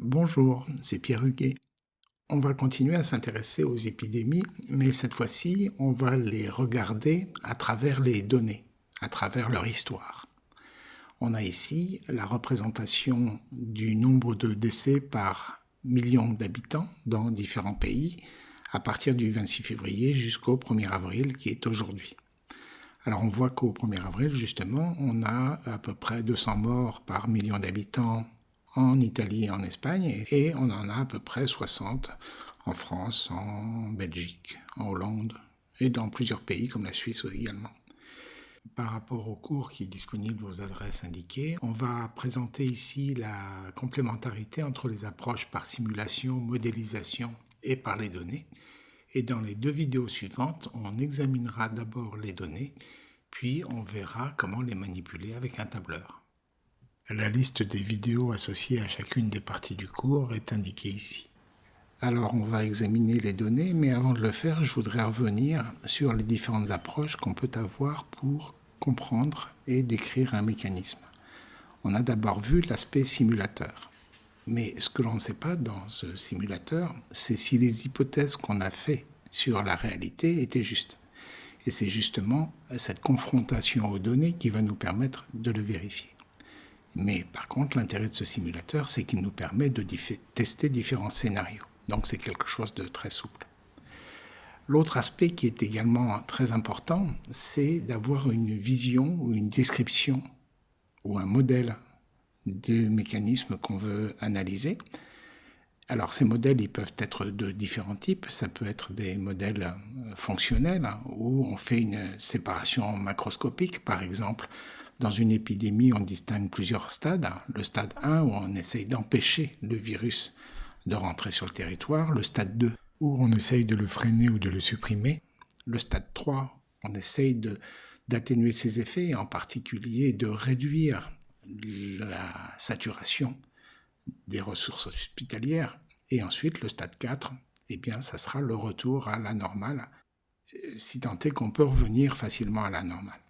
Bonjour, c'est Pierre Huguet. On va continuer à s'intéresser aux épidémies, mais cette fois-ci, on va les regarder à travers les données, à travers leur histoire. On a ici la représentation du nombre de décès par million d'habitants dans différents pays à partir du 26 février jusqu'au 1er avril qui est aujourd'hui. Alors on voit qu'au 1er avril, justement, on a à peu près 200 morts par million d'habitants en Italie et en Espagne, et on en a à peu près 60 en France, en Belgique, en Hollande, et dans plusieurs pays comme la Suisse également. Par rapport au cours qui est disponible aux adresses indiquées, on va présenter ici la complémentarité entre les approches par simulation, modélisation et par les données, et dans les deux vidéos suivantes, on examinera d'abord les données, puis on verra comment les manipuler avec un tableur. La liste des vidéos associées à chacune des parties du cours est indiquée ici. Alors on va examiner les données, mais avant de le faire, je voudrais revenir sur les différentes approches qu'on peut avoir pour comprendre et décrire un mécanisme. On a d'abord vu l'aspect simulateur. Mais ce que l'on ne sait pas dans ce simulateur, c'est si les hypothèses qu'on a faites sur la réalité étaient justes. Et c'est justement cette confrontation aux données qui va nous permettre de le vérifier. Mais par contre, l'intérêt de ce simulateur, c'est qu'il nous permet de tester différents scénarios. Donc c'est quelque chose de très souple. L'autre aspect qui est également très important, c'est d'avoir une vision ou une description ou un modèle des mécanismes qu'on veut analyser. Alors ces modèles, ils peuvent être de différents types. Ça peut être des modèles euh, fonctionnels hein, où on fait une séparation macroscopique. Par exemple, dans une épidémie, on distingue plusieurs stades. Le stade 1 où on essaye d'empêcher le virus de rentrer sur le territoire. Le stade 2 où on essaye de le freiner ou de le supprimer. Le stade 3, on essaye d'atténuer ses effets, en particulier de réduire la saturation des ressources hospitalières. Et ensuite, le stade 4, eh bien, ça sera le retour à la normale, euh, si tant est qu'on peut revenir facilement à la normale.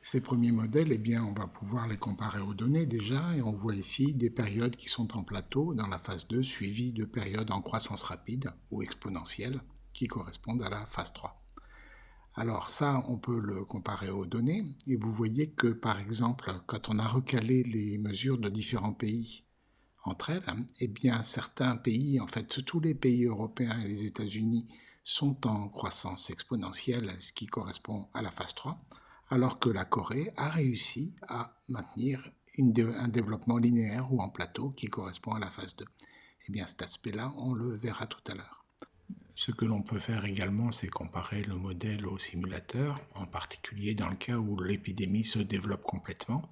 Ces premiers modèles, eh bien, on va pouvoir les comparer aux données déjà, et on voit ici des périodes qui sont en plateau dans la phase 2, suivies de périodes en croissance rapide ou exponentielle, qui correspondent à la phase 3. Alors ça, on peut le comparer aux données, et vous voyez que par exemple, quand on a recalé les mesures de différents pays entre elles, eh bien certains pays, en fait tous les pays européens et les États-Unis sont en croissance exponentielle, ce qui correspond à la phase 3, alors que la Corée a réussi à maintenir un développement linéaire ou en plateau qui correspond à la phase 2. Eh bien cet aspect-là, on le verra tout à l'heure. Ce que l'on peut faire également, c'est comparer le modèle au simulateur, en particulier dans le cas où l'épidémie se développe complètement,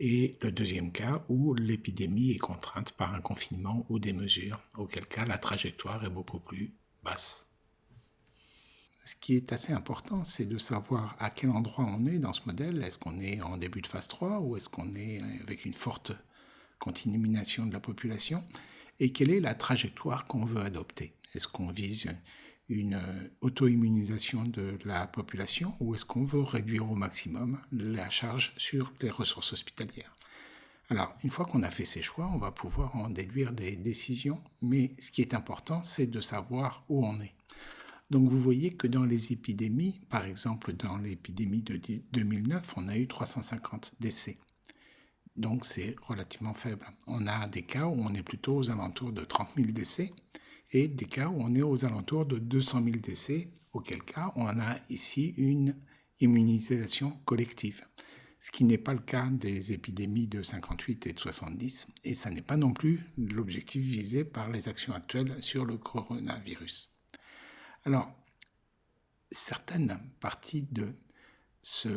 et le deuxième cas où l'épidémie est contrainte par un confinement ou des mesures, auquel cas la trajectoire est beaucoup plus basse. Ce qui est assez important, c'est de savoir à quel endroit on est dans ce modèle. Est-ce qu'on est en début de phase 3 ou est-ce qu'on est avec une forte continuation de la population? Et quelle est la trajectoire qu'on veut adopter? Est-ce qu'on vise une euh, auto-immunisation de la population ou est-ce qu'on veut réduire au maximum la charge sur les ressources hospitalières? Alors, une fois qu'on a fait ces choix, on va pouvoir en déduire des décisions, mais ce qui est important, c'est de savoir où on est. Donc vous voyez que dans les épidémies, par exemple dans l'épidémie de 2009, on a eu 350 décès. Donc c'est relativement faible. On a des cas où on est plutôt aux alentours de 30 000 décès et des cas où on est aux alentours de 200 000 décès, auquel cas on a ici une immunisation collective, ce qui n'est pas le cas des épidémies de 58 et de 70, et ça n'est pas non plus l'objectif visé par les actions actuelles sur le coronavirus. Alors, certaines parties de ce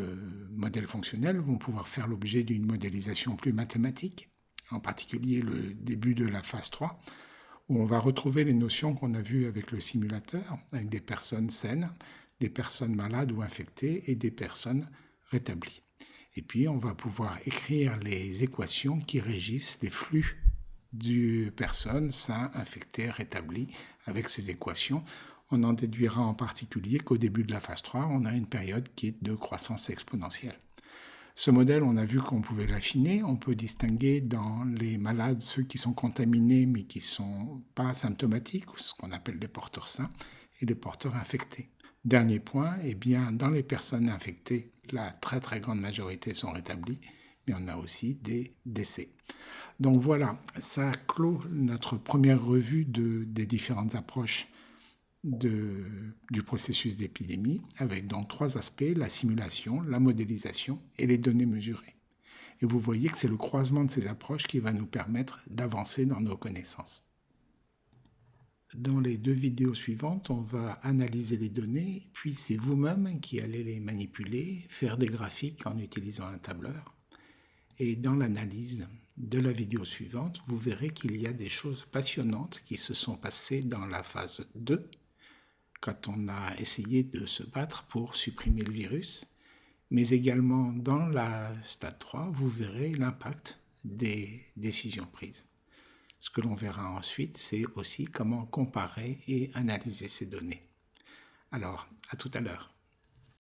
modèle fonctionnel vont pouvoir faire l'objet d'une modélisation plus mathématique, en particulier le début de la phase 3, où on va retrouver les notions qu'on a vues avec le simulateur, avec des personnes saines, des personnes malades ou infectées et des personnes rétablies. Et puis on va pouvoir écrire les équations qui régissent les flux de personnes saines, infectées, rétablies. Avec ces équations, on en déduira en particulier qu'au début de la phase 3, on a une période qui est de croissance exponentielle. Ce modèle, on a vu qu'on pouvait l'affiner. On peut distinguer dans les malades ceux qui sont contaminés mais qui ne sont pas symptomatiques, ce qu'on appelle des porteurs sains, et des porteurs infectés. Dernier point, eh bien, dans les personnes infectées, la très très grande majorité sont rétablies, mais on a aussi des décès. Donc voilà, ça clôt notre première revue de, des différentes approches du processus d'épidémie, avec donc trois aspects, la simulation, la modélisation et les données mesurées. Et vous voyez que c'est le croisement de ces approches qui va nous permettre d'avancer dans nos connaissances. Dans les deux vidéos suivantes, on va analyser les données, puis c'est vous-même qui allez les manipuler, faire des graphiques en utilisant un tableur. Et dans l'analyse de la vidéo suivante, vous verrez qu'il y a des choses passionnantes qui se sont passées dans la phase 2 quand on a essayé de se battre pour supprimer le virus, mais également dans la stade 3, vous verrez l'impact des décisions prises. Ce que l'on verra ensuite, c'est aussi comment comparer et analyser ces données. Alors, à tout à l'heure.